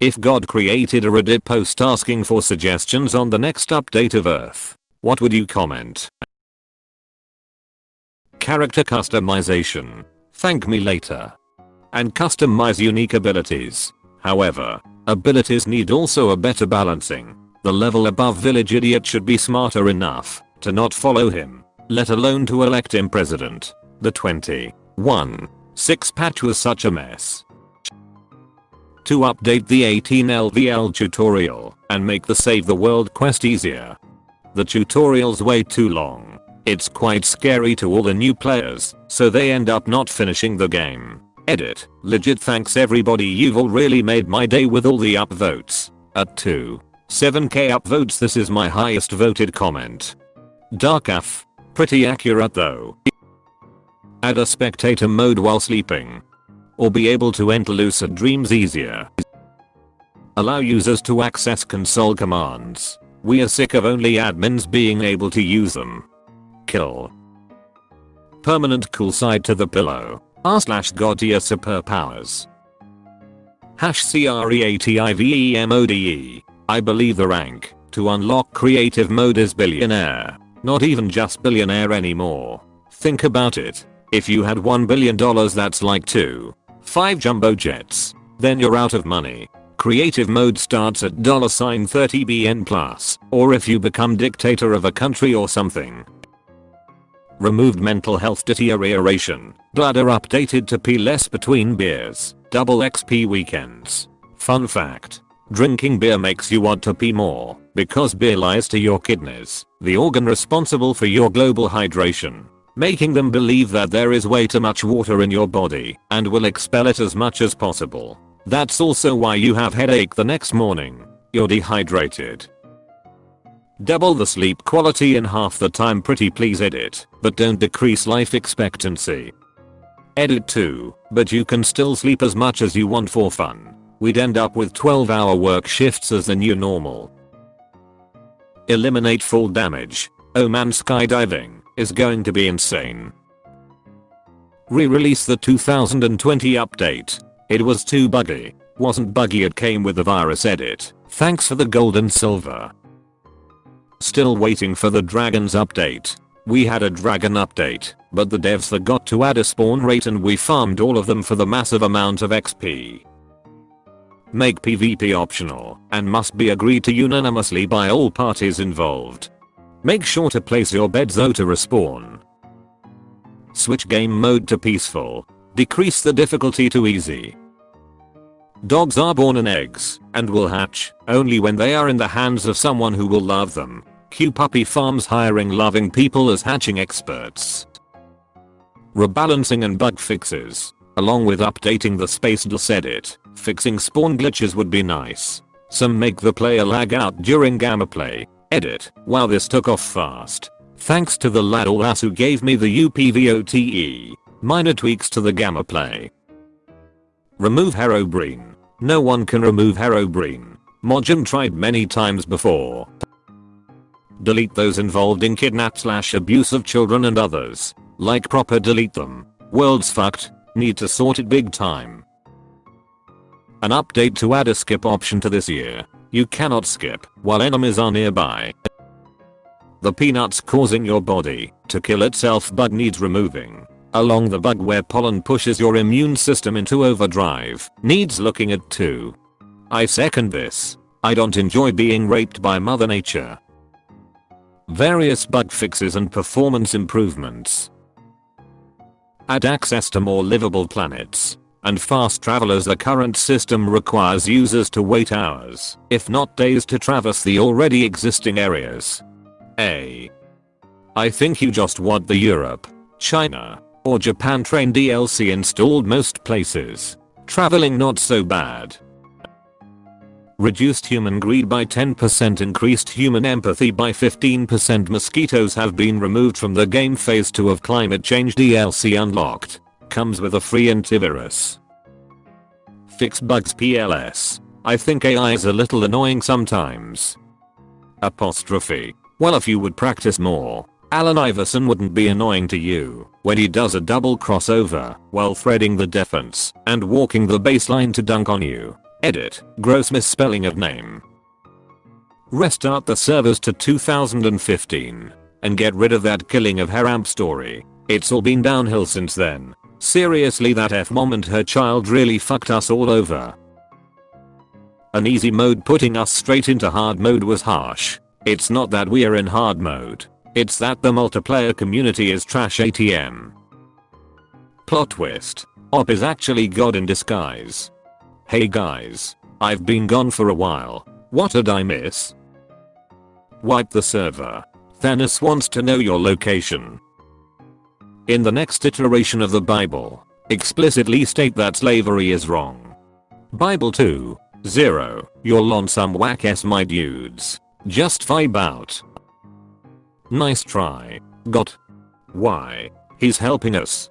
If God created a Reddit post asking for suggestions on the next update of Earth, what would you comment? Character customization. Thank me later. And customize unique abilities. However, abilities need also a better balancing. The level above village idiot should be smarter enough to not follow him, let alone to elect him president. The 21 6 patch was such a mess. To update the 18 LVL tutorial and make the save the world quest easier. The tutorial's way too long. It's quite scary to all the new players, so they end up not finishing the game. Edit. Legit thanks everybody you've all really made my day with all the upvotes. At 2. 7k upvotes this is my highest voted comment. Dark F. Pretty accurate though. Add a spectator mode while sleeping. Or be able to enter lucid dreams easier. Allow users to access console commands. We are sick of only admins being able to use them. Kill. Permanent cool side to the pillow. R slash god tier superpowers. Hash CREATIVEMODE. I believe the rank to unlock creative mode is billionaire. Not even just billionaire anymore. Think about it. If you had $1 billion that's like 2. 5 jumbo jets. Then you're out of money. Creative mode starts at $30BN plus. Or if you become dictator of a country or something. Removed mental health deterioration. Bladder updated to pee less between beers. Double XP weekends. Fun fact. Drinking beer makes you want to pee more because beer lies to your kidneys, the organ responsible for your global hydration, making them believe that there is way too much water in your body and will expel it as much as possible. That's also why you have headache the next morning. You're dehydrated. Double the sleep quality in half the time pretty please edit, but don't decrease life expectancy. Edit too, but you can still sleep as much as you want for fun. We'd end up with 12 hour work shifts as the new normal. Eliminate fall damage. Oh man skydiving is going to be insane. Re-release the 2020 update. It was too buggy. Wasn't buggy it came with the virus edit. Thanks for the gold and silver. Still waiting for the dragons update. We had a dragon update, but the devs forgot to add a spawn rate and we farmed all of them for the massive amount of XP. Make PvP optional and must be agreed to unanimously by all parties involved. Make sure to place your bed though to respawn. Switch game mode to peaceful. Decrease the difficulty to easy. Dogs are born in eggs and will hatch only when they are in the hands of someone who will love them. Q Puppy Farms hiring loving people as hatching experts. Rebalancing and bug fixes, along with updating the space DOS edit, fixing spawn glitches would be nice. Some make the player lag out during gamma play. Edit, wow this took off fast. Thanks to the lad Alas who gave me the UPVOTE. Minor tweaks to the gamma play. Remove Herobrine. No one can remove Herobrine. Mojang tried many times before. Delete those involved in kidnap slash abuse of children and others. Like proper delete them. World's fucked. Need to sort it big time. An update to add a skip option to this year. You cannot skip while enemies are nearby. The peanuts causing your body to kill itself bug needs removing. Along the bug where pollen pushes your immune system into overdrive needs looking at too. I second this. I don't enjoy being raped by mother nature. Various bug fixes and performance improvements. Add access to more livable planets and fast travel as the current system requires users to wait hours, if not days to traverse the already existing areas. A. I think you just want the Europe, China, or Japan train DLC installed most places. Traveling not so bad. Reduced human greed by 10% increased human empathy by 15% mosquitoes have been removed from the game phase 2 of climate change DLC unlocked. Comes with a free antivirus. Fix bugs PLS. I think AI is a little annoying sometimes. Apostrophe. Well if you would practice more, Allen Iverson wouldn't be annoying to you when he does a double crossover while threading the defense and walking the baseline to dunk on you. Edit. Gross misspelling of name. Restart the servers to 2015 and get rid of that killing of Harambe story. It's all been downhill since then. Seriously that F-mom and her child really fucked us all over. An easy mode putting us straight into hard mode was harsh. It's not that we're in hard mode. It's that the multiplayer community is trash ATM. Plot twist. Op is actually God in disguise. Hey guys. I've been gone for a while. What did I miss? Wipe the server. Thanos wants to know your location. In the next iteration of the Bible, explicitly state that slavery is wrong. Bible 2. 0. You're on some whack ass my dudes. Just vibe out. Nice try. Got. Why? He's helping us.